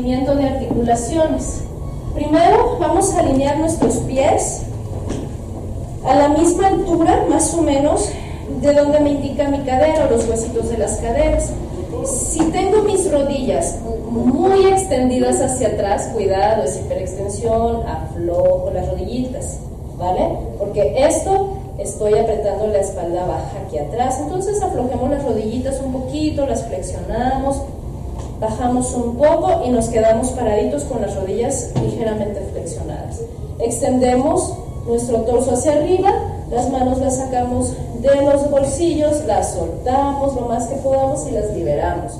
movimiento de articulaciones. Primero vamos a alinear nuestros pies a la misma altura, más o menos, de donde me indica mi cadera o los huesitos de las caderas. Si tengo mis rodillas muy extendidas hacia atrás, cuidado, es hiperextensión, aflojo las rodillitas, ¿vale? Porque esto estoy apretando la espalda baja aquí atrás, entonces aflojemos las rodillitas un poquito, las flexionamos, bajamos un poco y nos quedamos paraditos con las rodillas ligeramente flexionadas. Extendemos nuestro torso hacia arriba, las manos las sacamos de los bolsillos, las soltamos lo más que podamos y las liberamos.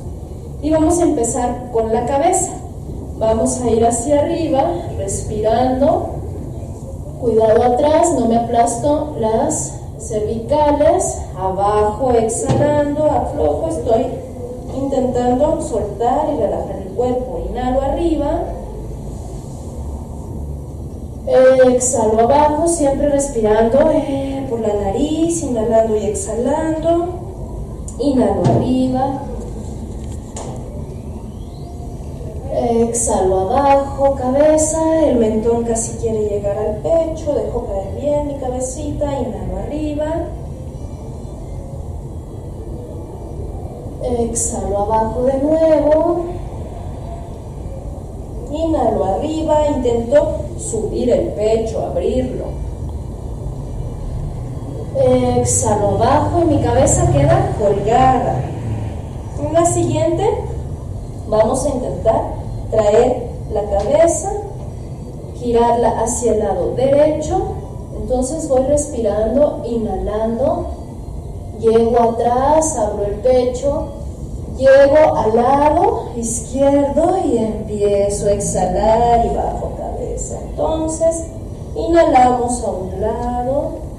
Y vamos a empezar con la cabeza. Vamos a ir hacia arriba, respirando. Cuidado atrás, no me aplasto las cervicales. Abajo, exhalando, aflojo, estoy intentando soltar y relajar el cuerpo. Inhalo arriba. Exhalo abajo, siempre respirando eh, por la nariz, inhalando y exhalando. Inhalo arriba. Exhalo abajo, cabeza, el mentón casi quiere llegar al pecho, dejo caer bien mi cabecita, inhalo arriba. Exhalo abajo de nuevo. Inhalo arriba, intento subir el pecho, abrirlo. Exhalo abajo y mi cabeza queda colgada. En la siguiente vamos a intentar traer la cabeza, girarla hacia el lado derecho. Entonces voy respirando, inhalando, llego atrás, abro el pecho, llego al lado izquierdo y empiezo a exhalar y bajo cabeza. Entonces, inhalamos a un lado.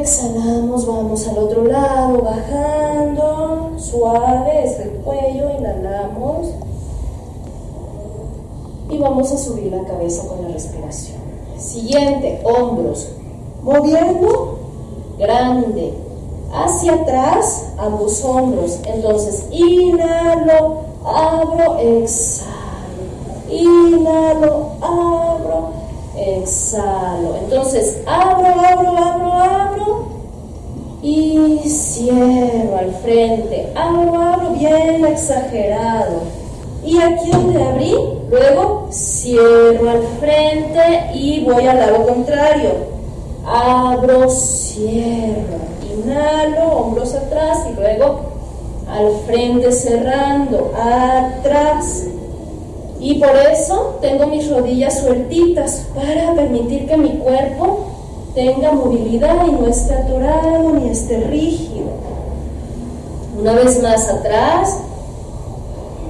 Exhalamos, vamos al otro lado, bajando, suave, es el cuello, inhalamos. Y vamos a subir la cabeza con la respiración. Siguiente, hombros. Moviendo, grande. Hacia atrás, ambos hombros. Entonces, inhalo, abro, exhalo. Inhalo, abro, exhalo. Entonces, abro, abro, abro, abro. Y cierro al frente. Abro, abro, bien exagerado. Y aquí donde abrí, luego cierro al frente y voy al lado contrario. Abro, cierro. Inhalo, hombros atrás y luego al frente cerrando, atrás. Y por eso tengo mis rodillas sueltitas para permitir que mi cuerpo tenga movilidad y no esté atorado ni esté rígido. Una vez más atrás.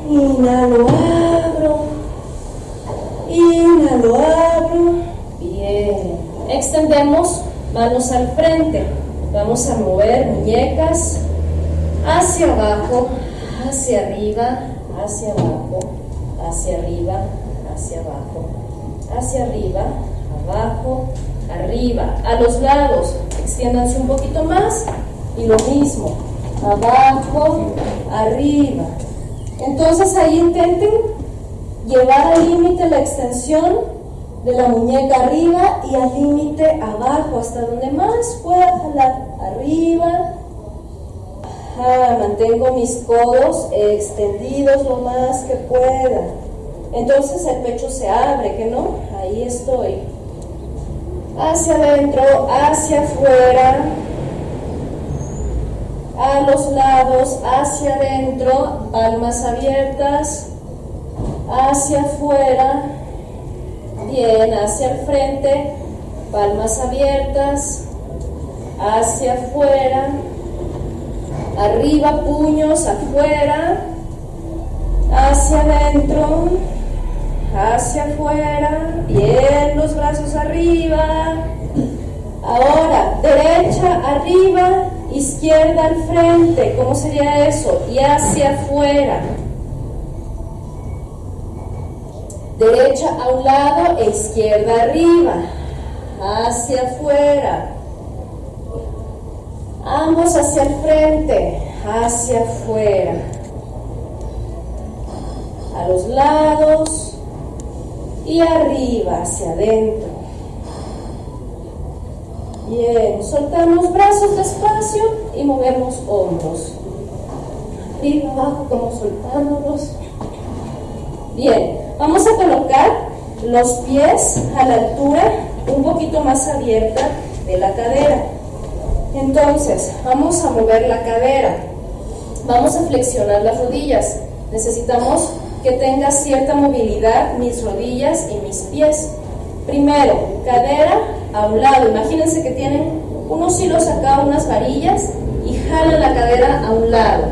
Inhalo, abro. Inhalo, abro. Bien. Extendemos manos al frente. Vamos a mover muñecas hacia abajo, hacia arriba, hacia abajo, hacia arriba, hacia abajo, hacia arriba, abajo, arriba. A los lados, extiéndanse un poquito más y lo mismo, abajo, arriba. Entonces ahí intenten llevar al límite la extensión de la muñeca arriba y al límite abajo, hasta donde más pueda jalar. Arriba, mantengo mis codos extendidos lo más que pueda. Entonces el pecho se abre, que no, ahí estoy. Hacia adentro, hacia afuera, a los lados, hacia adentro, palmas abiertas, hacia afuera, bien, hacia el frente, palmas abiertas, hacia afuera, arriba, puños afuera, hacia adentro, hacia afuera, bien los brazos arriba. Ahora, derecha arriba, izquierda al frente, ¿cómo sería eso? Y hacia afuera. Derecha a un lado e izquierda arriba, hacia afuera. Ambos hacia el frente, hacia afuera, a los lados y arriba, hacia adentro. Bien, soltamos brazos despacio y movemos hombros. Arriba, abajo, como soltándolos. Bien, vamos a colocar los pies a la altura un poquito más abierta de la cadera. Entonces, vamos a mover la cadera. Vamos a flexionar las rodillas. Necesitamos que tenga cierta movilidad mis rodillas y mis pies. Primero, cadera a un lado. Imagínense que tienen unos hilos acá, unas varillas, y jalan la cadera a un lado.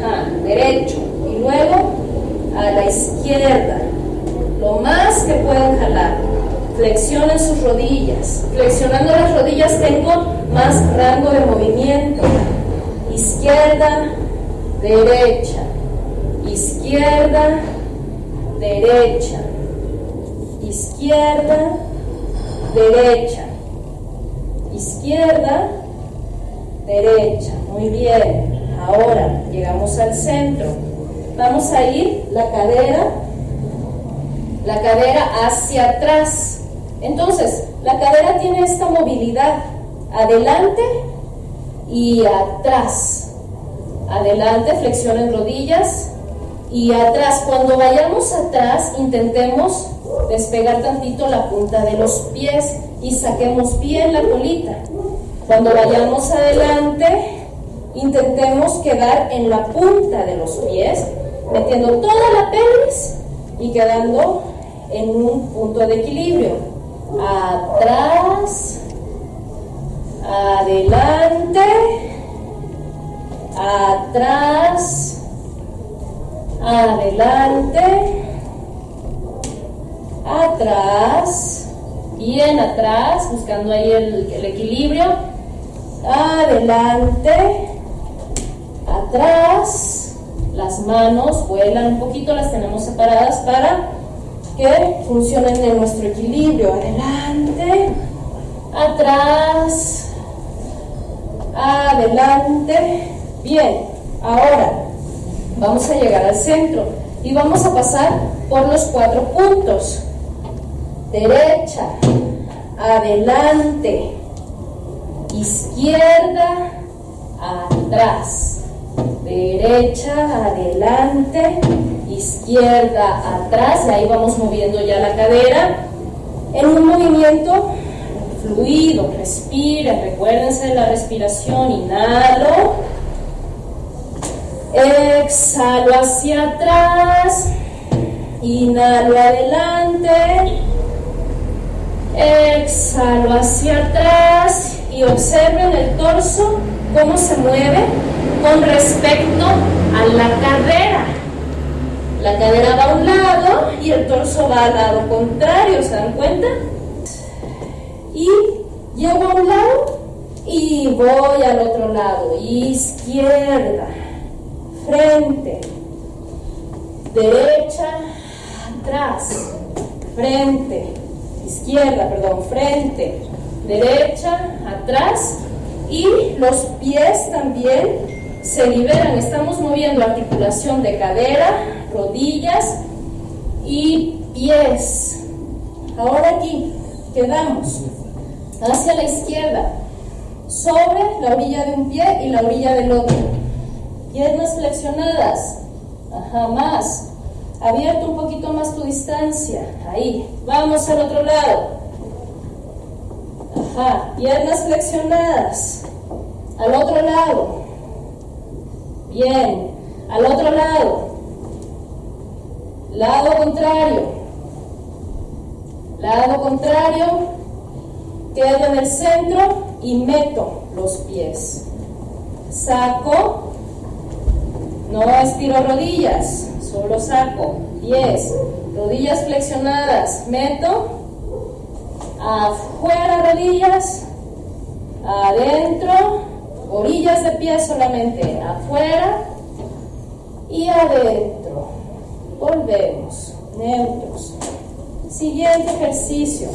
Ajá, derecho. Y luego a la izquierda. Lo más que puedan jalar. Flexionen sus rodillas. Flexionando las rodillas tengo más rango de movimiento. Izquierda, derecha. Izquierda, derecha. Izquierda, derecha, izquierda, derecha. Muy bien. Ahora llegamos al centro. Vamos a ir la cadera, la cadera hacia atrás. Entonces, la cadera tiene esta movilidad adelante y atrás. Adelante, flexionen rodillas y atrás. Cuando vayamos atrás, intentemos despegar tantito la punta de los pies y saquemos bien la colita. Cuando vayamos adelante, intentemos quedar en la punta de los pies, metiendo toda la pelvis y quedando en un punto de equilibrio. Atrás, adelante, atrás, adelante, atrás, bien atrás, buscando ahí el, equilibrio, adelante, atrás, las manos vuelan un poquito, las tenemos separadas para que funcionen en nuestro equilibrio, adelante, atrás, adelante, bien, ahora vamos a llegar al centro y vamos a pasar por los cuatro puntos. Derecha, adelante, izquierda, atrás, derecha, adelante, izquierda, atrás, y ahí vamos moviendo ya la cadera. En un movimiento fluido, respiren, recuérdense de la respiración, inhalo, exhalo hacia atrás, inhalo adelante, Exhalo hacia atrás y observen el torso, cómo se mueve con respecto a la cadera. La cadera va a un lado y el torso va al lado contrario, ¿se dan cuenta? Y llego a un lado y voy al otro lado. Izquierda, frente, derecha, atrás, frente, izquierda, perdón, frente, derecha, atrás y los pies también se liberan. Estamos moviendo articulación de cadera, rodillas y pies. Ahora aquí quedamos hacia la izquierda, sobre la orilla de un pie y la orilla del otro. Piernas flexionadas. Ajá, más. Abierto un poquito más tu distancia. Ahí. Vamos al otro lado. Piernas flexionadas. Al otro lado. Bien. Al otro lado. Lado contrario. Lado contrario. Quedo en el centro y meto los pies. Saco. No estiro rodillas solo saco, 10, rodillas flexionadas, meto, afuera rodillas, adentro, orillas de pie solamente, afuera y adentro. Volvemos, neutros. Siguiente ejercicio.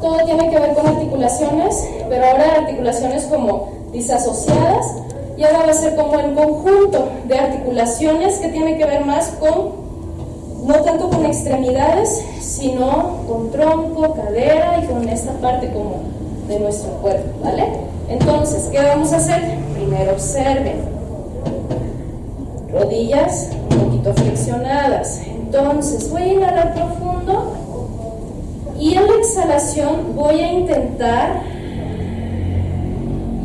Todo tiene que ver con articulaciones, pero ahora articulaciones como disasociadas y ahora va a ser como el conjunto de articulaciones que tiene que ver más con no tanto con extremidades, sino con tronco, cadera y con esta parte como de nuestro cuerpo, ¿vale? Entonces, ¿qué vamos a hacer? Primero observen. Rodillas un poquito flexionadas. Entonces, voy a inhalar profundo y en la exhalación voy a intentar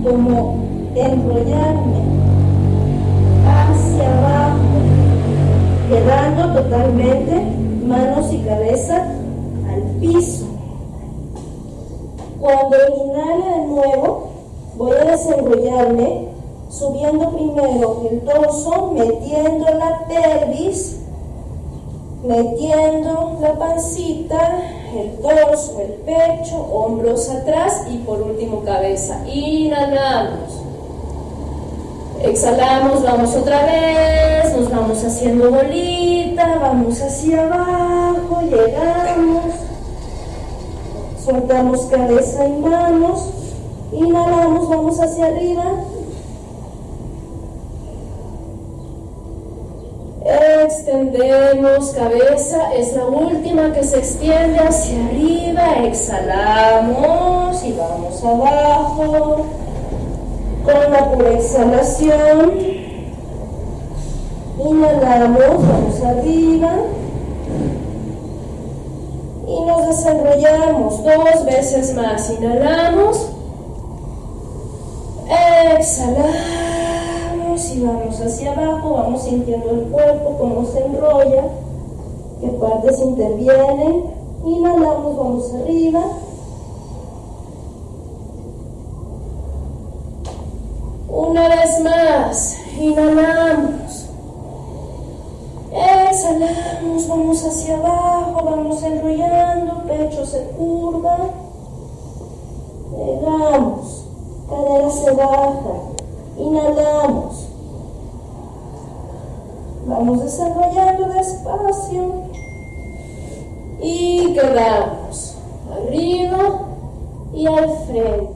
como enrollarme hacia abajo, quedando totalmente manos y cabeza al piso. Cuando inhale de nuevo, voy a desenrollarme subiendo primero el torso, metiendo la pelvis, metiendo la pancita, el torso, el pecho, hombros atrás y por último cabeza. Inhalamos. Exhalamos, vamos otra vez, nos vamos haciendo bolita, vamos hacia abajo, llegamos, soltamos cabeza y manos, inhalamos, vamos hacia arriba, extendemos cabeza, es la última que se extiende hacia arriba, exhalamos y vamos abajo con la exhalación. Inhalamos, vamos arriba y nos desarrollamos dos veces más. Inhalamos, exhalamos y vamos hacia abajo, vamos sintiendo el cuerpo, cómo se enrolla, qué partes intervienen. Inhalamos, vamos arriba. Una vez más, inhalamos. Exhalamos, vamos hacia abajo, vamos enrollando, pecho se curva. Llegamos, cadera se baja. Inhalamos. Vamos desarrollando despacio. Y quedamos arriba y al frente.